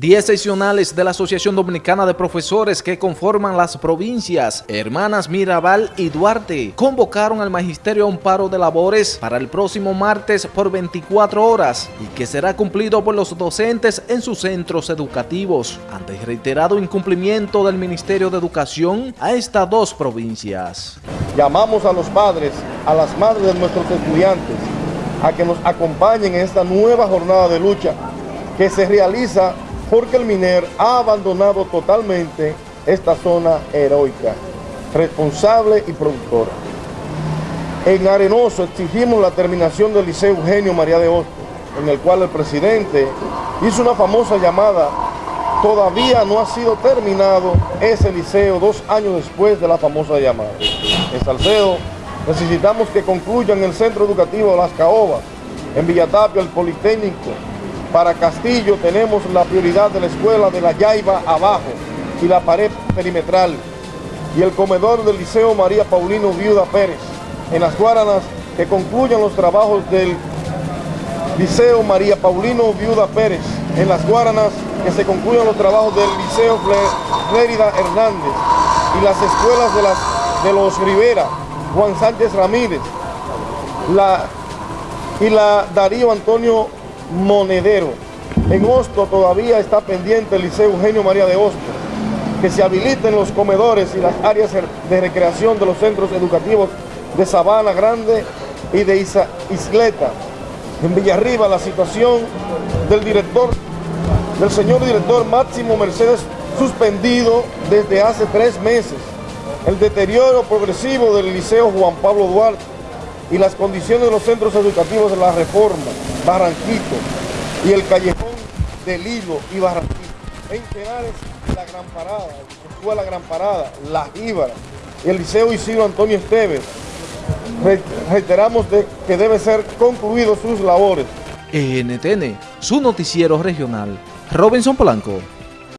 Diez seccionales de la Asociación Dominicana de Profesores que conforman las provincias Hermanas Mirabal y Duarte convocaron al Magisterio a un paro de labores para el próximo martes por 24 horas y que será cumplido por los docentes en sus centros educativos ante el reiterado incumplimiento del Ministerio de Educación a estas dos provincias. Llamamos a los padres, a las madres de nuestros estudiantes a que nos acompañen en esta nueva jornada de lucha que se realiza porque el MINER ha abandonado totalmente esta zona heroica, responsable y productora. En Arenoso exigimos la terminación del Liceo Eugenio María de Hostos, en el cual el presidente hizo una famosa llamada, todavía no ha sido terminado ese liceo dos años después de la famosa llamada. En Salcedo necesitamos que concluyan el centro educativo Las Caobas, en Villatapia el Politécnico, para Castillo tenemos la prioridad de la escuela de la Yaiba abajo y la pared perimetral y el comedor del Liceo María Paulino Viuda Pérez. En las Guaranas que concluyan los trabajos del Liceo María Paulino Viuda Pérez. En las Guaranas que se concluyan los trabajos del Liceo Flérida Hernández y las escuelas de, las, de los Rivera, Juan Sánchez Ramírez la, y la Darío Antonio monedero. En Hosto todavía está pendiente el Liceo Eugenio María de Hosto, que se habiliten los comedores y las áreas de recreación de los centros educativos de Sabana Grande y de Isleta. En Villarriba la situación del director, del señor director Máximo Mercedes suspendido desde hace tres meses. El deterioro progresivo del Liceo Juan Pablo Duarte y las condiciones de los centros educativos de la reforma, Barranquito y el callejón del Hilo y Barranquito. En Tenares, la Gran Parada, la Escuela Gran Parada, La Íbara y el Liceo Isidro Antonio Esteves. Reiteramos de que debe ser concluido sus labores. NTN, su noticiero regional. Robinson Polanco.